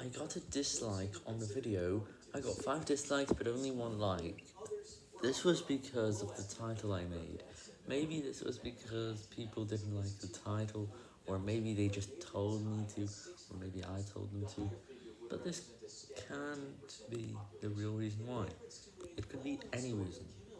I got a dislike on the video. I got 5 dislikes but only 1 like. This was because of the title I made. Maybe this was because people didn't like the title, or maybe they just told me to, or maybe I told them to. But this can't be the real reason why. It could be any reason.